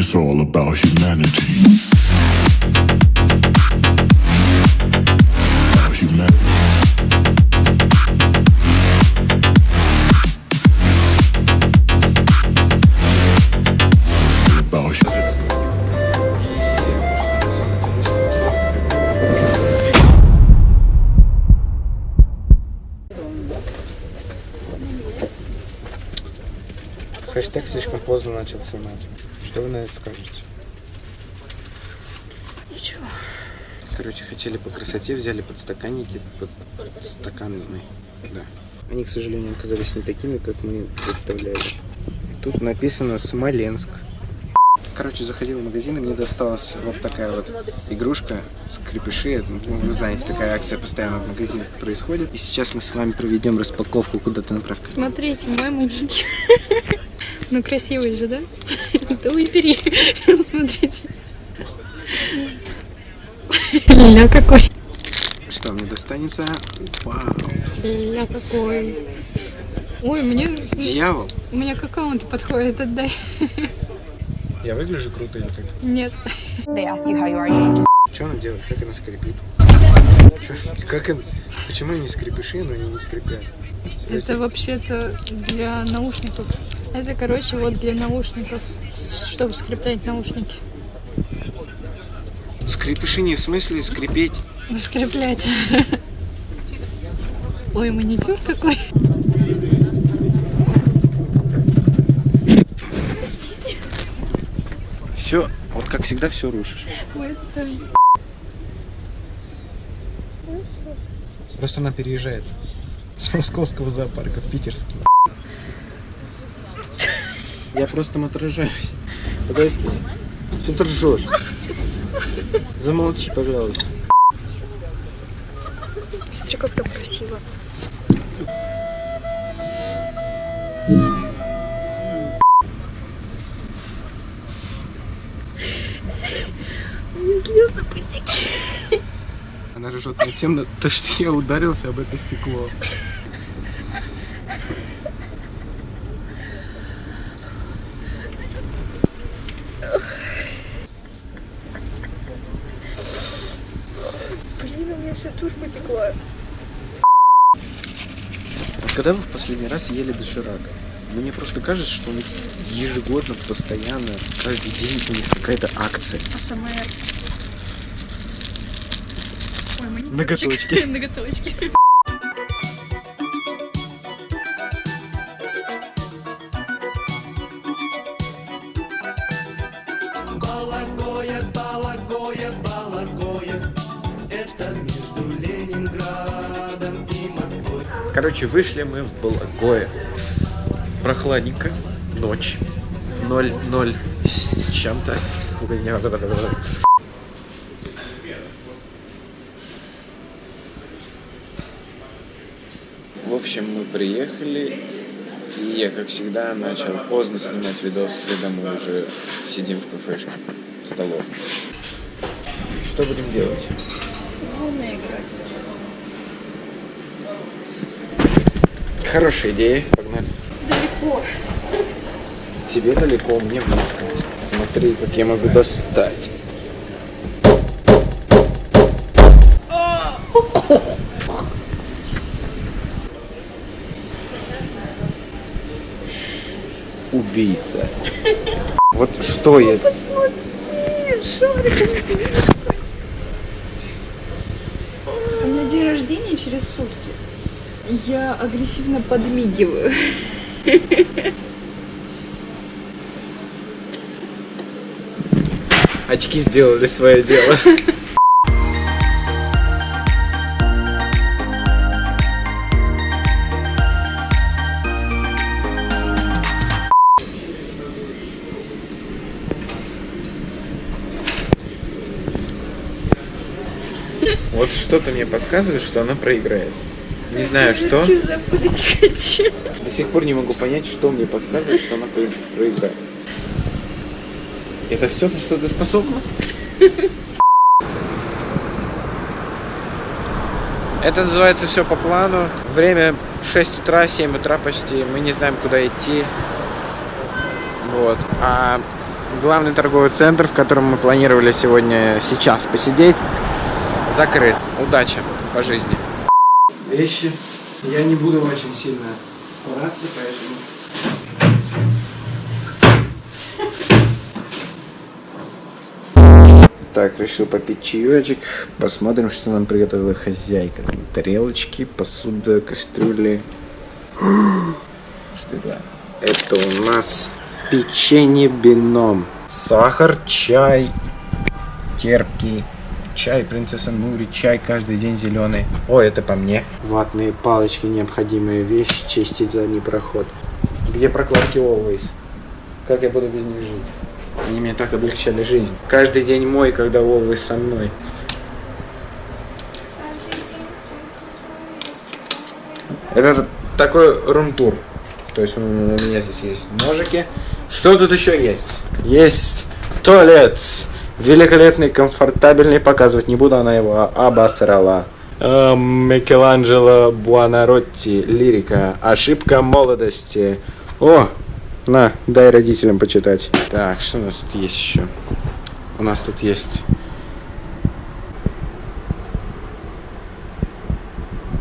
It's all about humanity. Хэштег слишком поздно начал снимать. Что вы на это скажете? Ничего. Короче, хотели по красоте, взяли подстаканники, под стаканы. Да. Они, к сожалению, оказались не такими, как мы представляли. Тут написано Смоленск. Короче, заходил в магазин, и мне досталась вот такая вот игрушка скрипыши. Это, ну, Вы знаете, такая акция постоянно в магазинах происходит. И сейчас мы с вами проведем распаковку куда-то направь. Смотрите, мой маленький. Ну, красивый же, да? Да выбери. Смотрите. Ля какой. Что мне достанется? Вау! Ля какой. Ой, мне, Дьявол! мне к аккаунту подходит, отдай. Я выгляжу круто или как? Нет. Что она делает? Как она скрипит? Чё? Как она? Почему они скрипыши, но они не скрипят? Это вообще-то для наушников. Это, короче, вот для наушников, чтобы скреплять наушники. Скрипыши не в смысле скрипеть. Скреплять. Ой, маникюр какой. Все, вот как всегда, все рушишь. Ой. Просто она переезжает с московского зоопарка в питерский. Я просто отражаюсь. Подожди. Что ты ржешь? Замолчи, пожалуйста. Смотри, как там красиво. Она ржет на тем, то, что я ударился об это стекло. Блин, у меня вся тушь потекла. Вот когда вы в последний раз ели доширак? Мне просто кажется, что у них ежегодно, постоянно, каждый день у них какая-то акция. АСМР. Ой. Ноготочки. Ноготочки. Короче, вышли мы в Балагое. Прохладненько, ночь. 0-0 с чем-то. В общем, мы приехали, и я, как всегда, начал поздно снимать видос, когда мы уже сидим в кафешке, в столовке. Что будем делать? Хорошая идея. Погнали. Далеко. Тебе далеко, мне близко. Смотри, как я могу достать. Убийца. Вот что я... Посмотри, шарик. У меня день рождения через сутки. Я агрессивно подмигиваю. Очки сделали свое дело. Вот что-то мне подсказывает, что она проиграет. Не знаю что. До сих пор не могу понять, что мне подсказывает, что она про- проиграет. Это все, на что ты способна? Это называется все по плану. Время 6 утра, 7 утра почти. Мы не знаем, куда идти. Вот. А главный торговый центр, в котором мы планировали сегодня, сейчас посидеть, закрыт. Удачи по жизни. Вещи. Я не буду очень сильно стараться, поэтому... Так, решил попить чаечек. Посмотрим, что нам приготовила хозяйка. Тарелочки, посуда, кастрюли. Что это? Это у нас печенье бином. Сахар, чай, терпкий. Чай принцесса Нури, чай каждый день зеленый. О, это по мне. Ватные палочки, необходимая вещь, чистить задний проход. Где прокладки Always? Как я буду без них жить? Они мне так облегчали жизнь. Каждый день мой, когда Always со мной. Это такой рум-тур. То есть у меня здесь есть ножики. Что тут еще есть? Есть туалет. Великолепный, комфортабельный. Показывать не буду, она его обосрала. А, Микеланджело Буонаротти. Лирика. Ошибка молодости. О, на, дай родителям почитать. Так, что у нас тут есть еще? У нас тут есть...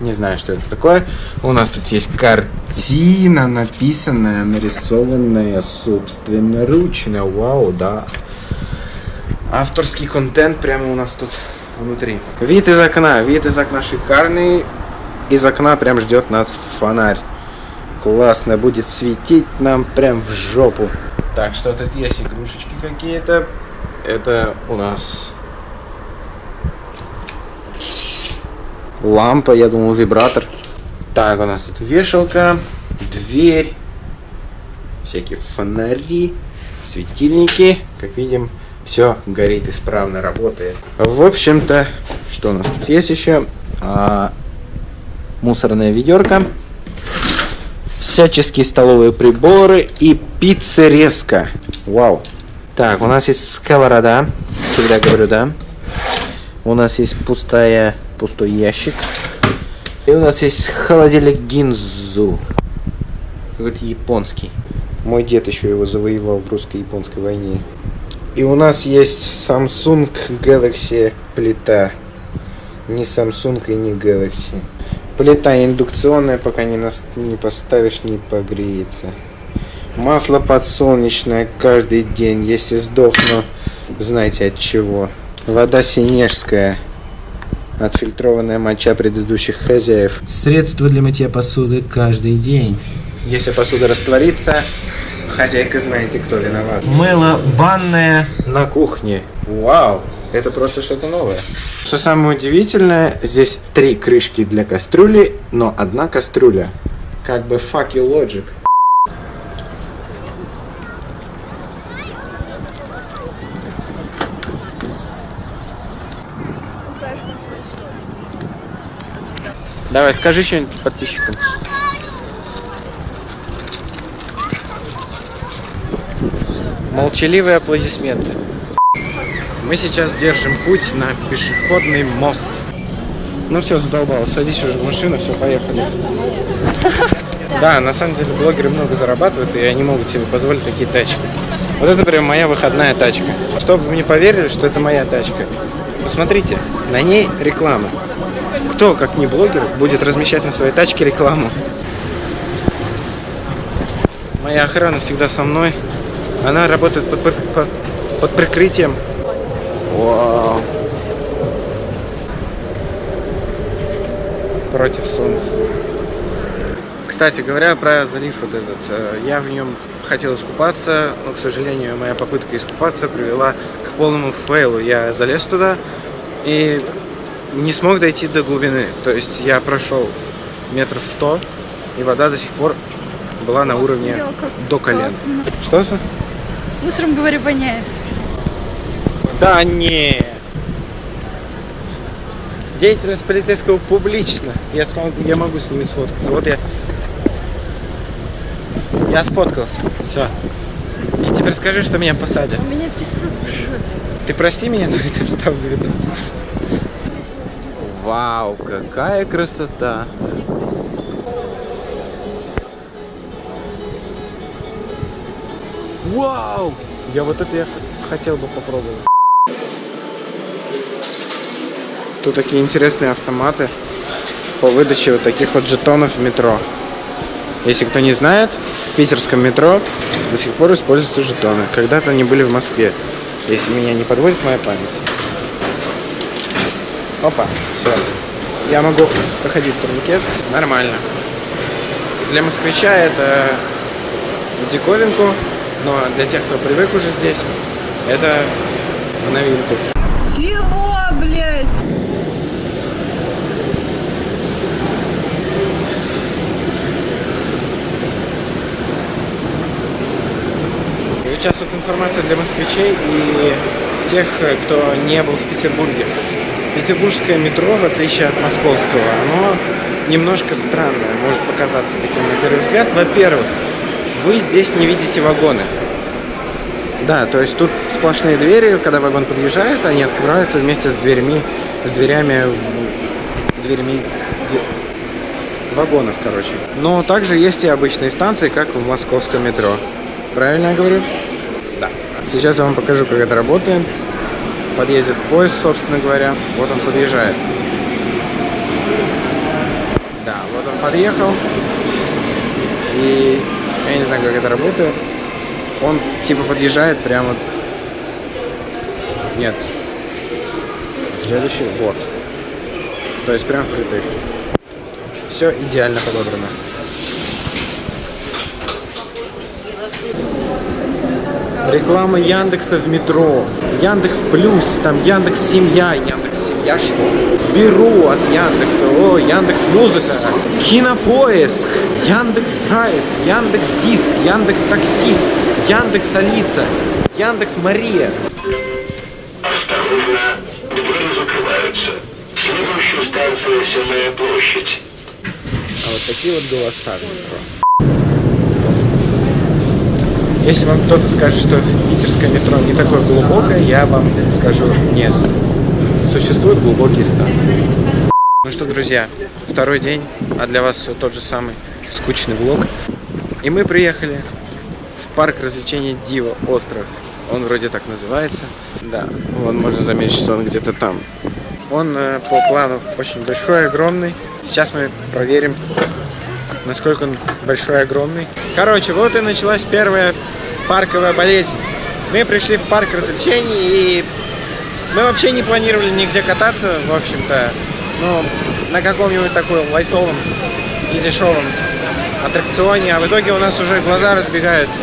Не знаю, что это такое. У нас тут есть картина, написанная, нарисованная собственноручно. Вау, да. Авторский контент прямо у нас тут внутри. Вид из окна. Вид из окна шикарный. Из окна прям ждет нас фонарь. Классно, будет светить нам прям в жопу. Так, что тут есть игрушечки какие-то. Это у нас лампа, я думал вибратор. Так, у нас тут вешалка, дверь, всякие фонари, светильники. Как видим, все горит исправно, работает. В общем-то, что у нас тут есть еще? А, мусорная ведерко всяческие столовые приборы и пиццерезка. Вау. Так, у нас есть сковорода. Всегда говорю, да. У нас есть пустая, пустой ящик. И у нас есть холодильник Гинзу. Какой-то японский. Мой дед еще его завоевал в русско-японской войне. И у нас есть Samsung Galaxy плита. Не Samsung и не Galaxy. Плита индукционная, пока не, нас, не поставишь, не погреется. Масло подсолнечное каждый день. Если сдохну, знаете от чего. Вода синежская. Отфильтрованная моча предыдущих хозяев. Средство для мытья посуды каждый день. Если посуда растворится, хозяйка знаете, кто виноват. Мыло банное на кухне. Вау! Это просто что-то новое. Что самое удивительное, здесь три крышки для кастрюли, но одна кастрюля. Как бы fuck you logic. Давай, скажи что-нибудь подписчикам. Молчаливые аплодисменты. Мы сейчас держим путь на пешеходный мост. Ну все, задолбал. Садись уже в машину, все, поехали. Да, на самом деле блогеры много зарабатывают, и они могут себе позволить такие тачки. Вот это, например, моя выходная тачка. Чтобы вы мне поверили, что это моя тачка. Посмотрите, на ней реклама. Кто, как не блогер, будет размещать на своей тачке рекламу? Моя охрана всегда со мной. Она работает под, под, под, прикрытием. Вау. Против солнца. Кстати говоря, про залив вот этот. э, Я в нем хотел искупаться, но, к сожалению, моя попытка искупаться привела к полному фейлу. Я залез туда и не смог дойти до глубины. То есть я прошел метров сто, и вода до сих пор была на уровне до колен. Что это? Мусором, говорю, воняет. Да не. Деятельность полицейского публична. Я смогу, я могу с ними сфоткаться. Вот я. Я сфоткался. Все. И теперь скажи, что меня посадят. У меня песок. Ты прости меня, но это вставлю видос. Вау, какая красота. Вау! Я вот это я хотел бы попробовать. Тут такие интересные автоматы по выдаче вот таких вот жетонов в метро. Если кто не знает, в питерском метро до сих пор используются жетоны. Когда-то они были в Москве, если меня не подводит моя память. Опа, все. Я могу проходить турникет. Нормально. Для москвича это диковинку, но для тех, кто привык уже здесь, это в новинку. Чего, блядь? И сейчас вот информация для москвичей и тех, кто не был в Петербурге. Петербургское метро, в отличие от московского, оно немножко странное, может показаться таким на первый взгляд. Во-первых, вы здесь не видите вагоны. Да, то есть тут сплошные двери, когда вагон подъезжает, они открываются вместе с дверьми, с дверями, дверьми дve- вагонов, короче. Но также есть и обычные станции, как в московском метро. Правильно я говорю? Да. Сейчас я вам покажу, как это работает. Подъедет поезд, собственно говоря. Вот он подъезжает. Да, вот он подъехал. И я не знаю, как это работает. Он типа подъезжает прямо... Нет. Следующий, вот. То есть прям впритык. Все идеально подобрано. Реклама Яндекса в метро. Яндекс Плюс, там Яндекс Семья. Яндекс Семья что? Беру от Яндекса. О, Яндекс Музыка. Кинопоиск. Яндекс Драйв. Яндекс Диск. Яндекс Такси. Яндекс Алиса. Яндекс Мария. Осторожно, двери закрываются. Следующая станция Сенная площадь. А вот такие вот голоса в метро. Если вам кто-то скажет, что питерское метро не такое глубокое, я вам скажу нет. Существуют глубокие станции. Ну что, друзья, второй день, а для вас все тот же самый скучный влог. И мы приехали в парк развлечений Дива Остров. Он вроде так называется. Да, вон можно заметить, что он где-то там. Он э, по плану очень большой, огромный. Сейчас мы проверим, насколько он большой, огромный. Короче, вот и началась первая парковая болезнь. Мы пришли в парк развлечений и мы вообще не планировали нигде кататься, в общем-то. Ну, на каком-нибудь таком лайтовом и дешевом аттракционе, а в итоге у нас уже глаза разбегаются.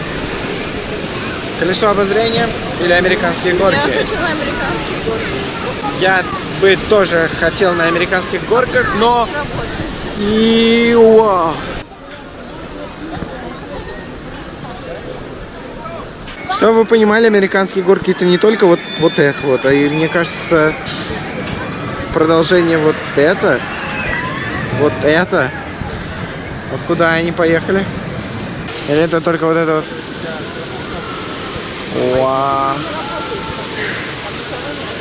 Колесо обозрения или американские горки? Я хочу на американские горки. Я бы тоже хотел на американских горках, но... Иуа. Чтобы вы понимали, американские горки это не только вот, вот это вот, а и мне кажется, продолжение вот это, вот это. Вот куда они поехали? Или это только вот это вот?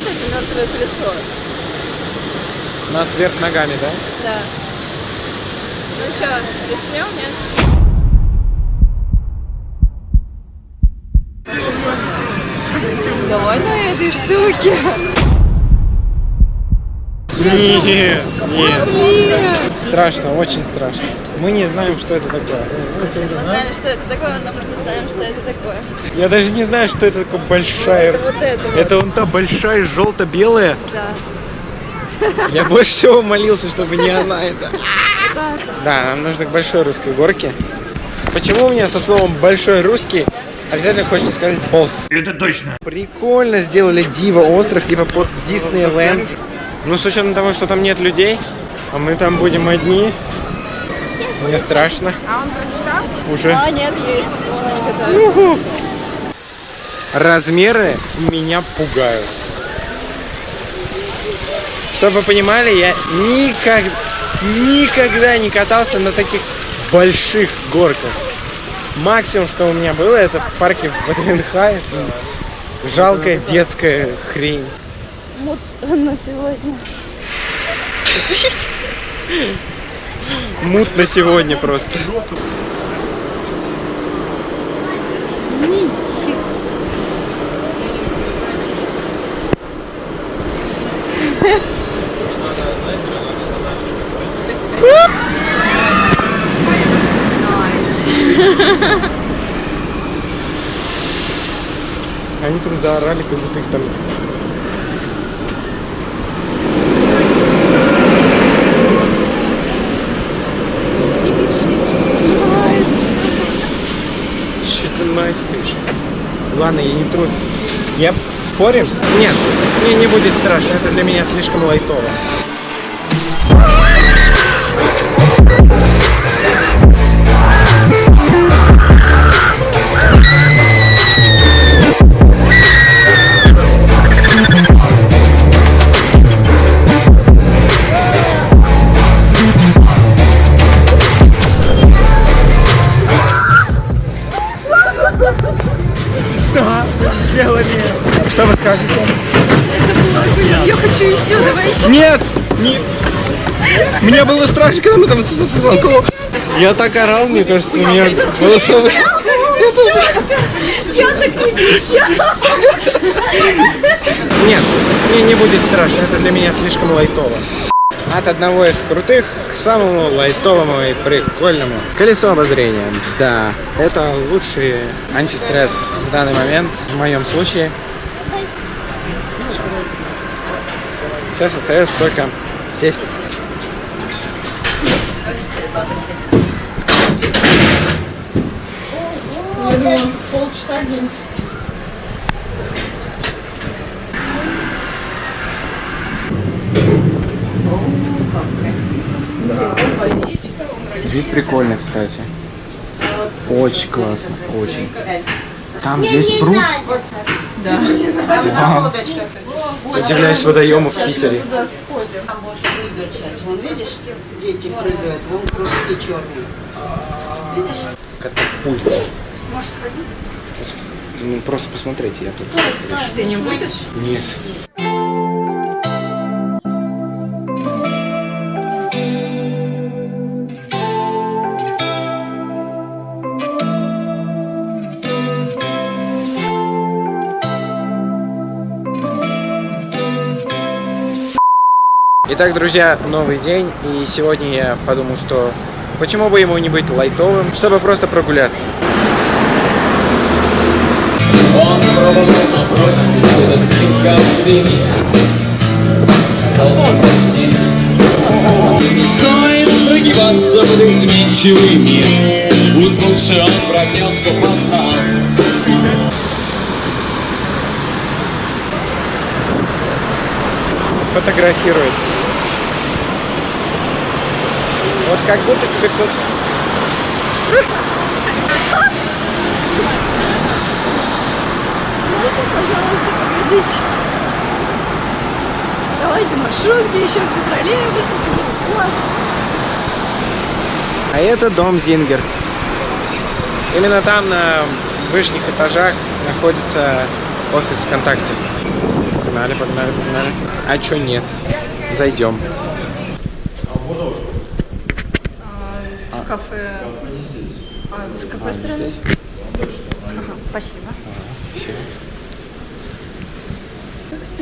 Это мертвое колесо. Нас вверх ногами, да? Да. Ну что, рискнем, нет? Давай на этой штуке. Нет, нет. Страшно, очень страшно. Мы не знаем, что это такое. Мы знали, что это такое, но мы не знаем, что это такое. Я даже не знаю, что это такое большая. Это вот это вот. Это вон та большая желто-белая. Да. Я больше всего молился, чтобы не она это. Да. Да, нам нужно к большой русской горке. Почему мне со словом большой русский обязательно хочется сказать босс? Это точно. Прикольно сделали Дива остров, типа под Диснейленд. Ну, с учетом того, что там нет людей, а мы там будем одни, мне страшно. Уже. А, нет, есть. Размеры меня пугают. Чтобы вы понимали, я никак, никогда не катался на таких больших горках. Максимум, что у меня было, это в парке в. Жалкая детская хрень. Вот на сегодня. Мутно сегодня просто. Там заорали, как будто их там... Майскаешь? Ладно, я не труд. Я спорим? Нет, мне не будет страшно, это для меня слишком лайтово. Я так орал, мне кажется, у меня голосовые... Я так не кричала. Нет, мне не будет страшно, это для меня слишком лайтово. От одного из крутых к самому лайтовому и прикольному. Колесо обозрения. Да, это лучший антистресс в данный момент, в моем случае. Сейчас остается только сесть. Думаю, полчаса день. Вид прикольный, кстати. Очень классно, очень. Там есть пруд. Да. Удивляюсь водоему в Питере. Там можешь прыгать сейчас. Вон видишь, дети прыгают, вон кружки черные. Видишь? Катапульт. Можешь сходить? Ну, просто посмотрите, я тут. Ты не будешь? Нет. Итак, друзья, новый день, и сегодня я подумал, что почему бы ему не быть лайтовым, чтобы просто прогуляться. Пробовал напрочь этот день миг. Казался почти. Не стоит прогибаться под изменчивый мир. Пусть он прогнется под нас. фотографирует. Вот как будто тебе кто-то... Можно, пожалуйста, погодите. Давайте маршрутки еще все троллейбусы, класс. А это дом Зингер. Именно там, на вышних этажах, находится офис ВКонтакте. Погнали, погнали, погнали. А чё нет? Зайдем. В кафе. А, с какой стороны? Ага, спасибо.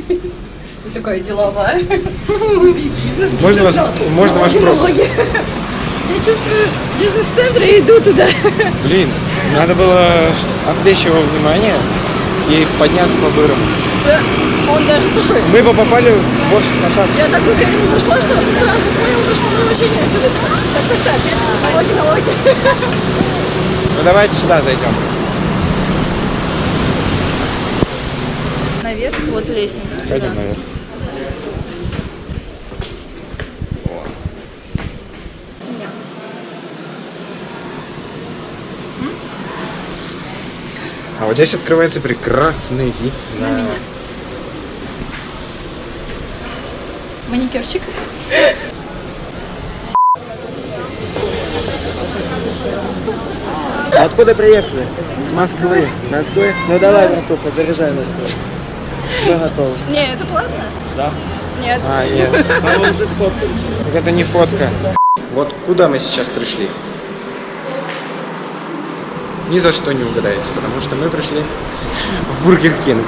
Такая деловая. Бизнес, Можно вас- можно ваш пропуск? Я чувствую бизнес-центр и иду туда. Блин, надо было отвлечь его внимание и подняться по бырам. Да, Он даже такой. Мы бы попали в офис ВКонтакте. Я так уверенно зашла, что он сразу понял, то, что мы очень отсюда. Так, так, так. Налоги, налоги. Ну давайте сюда зайдем. Вот лестница. Пойдем наверх. А вот здесь открывается прекрасный вид на... Маникюрчик. Откуда приехали? С Москвы. Москвы? Ну давай, братуха, заряжай нас. Что готово? Не, это платно? Да. Нет. А, нет. А вы уже сфоткались. Так это не фотка. Вот куда мы сейчас пришли? Ни за что не угадаете, потому что мы пришли в Burger King.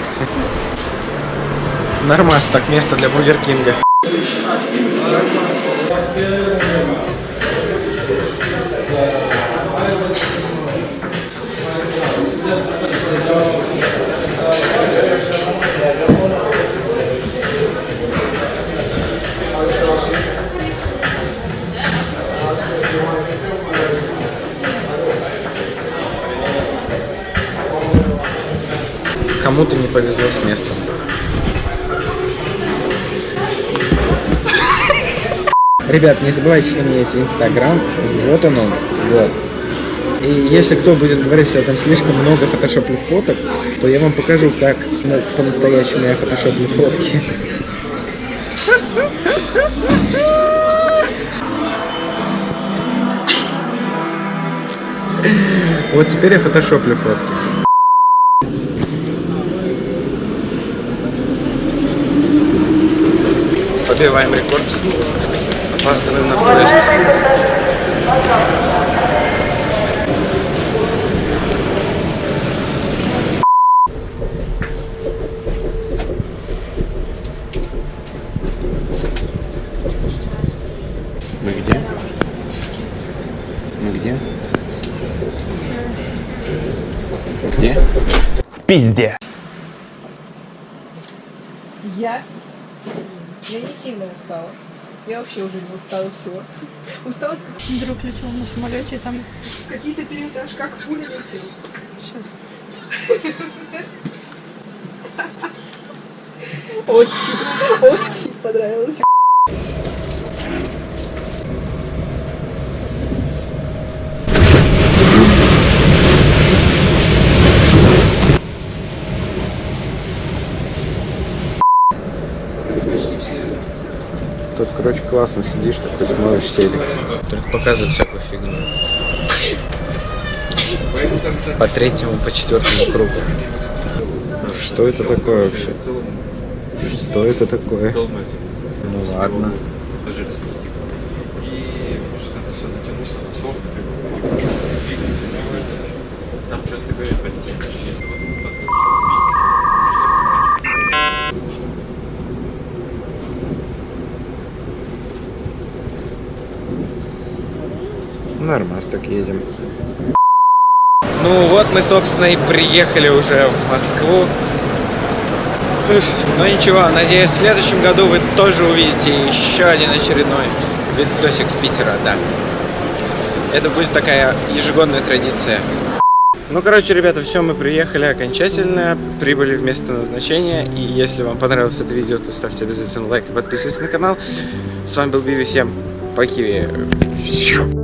Нормас, так место для Burger King а. Повезло с местом. Ребят, не забывайте, что у меня есть инстаграм, вот он он, вот. И если кто будет говорить, что там слишком много фотошопных фоток, то я вам покажу, как ну, по-настоящему я фотошоплю фотки. Вот теперь я фотошоплю фотки. Побиваем рекорд. Опаздываем на поезд. Мы где? Мы где? Где? В пизде. Я? Я не сильно устала. Я вообще уже не устала всего. Устала как Друг летел на самолете, и там какие-то периоды аж как пуля летела. сейчас Очень, очень понравилось. Тут, короче, классно сидишь, такой смотришь селик. Только показывают всякую фигню. По третьему, по четвертому кругу. Что это такое вообще? Что это такое? Ну ладно. Там часто говорят, если вот Нормально, так едем. Ну вот мы, собственно, и приехали уже в Москву. Но ничего, надеюсь, в следующем году вы тоже увидите еще один очередной видосик с Питера, да. Это будет такая ежегодная традиция. Ну, короче, ребята, все, мы приехали окончательно, прибыли в место назначения. И если вам понравилось это видео, то ставьте обязательно лайк и подписывайтесь на канал. С вами был Биви, всем пока.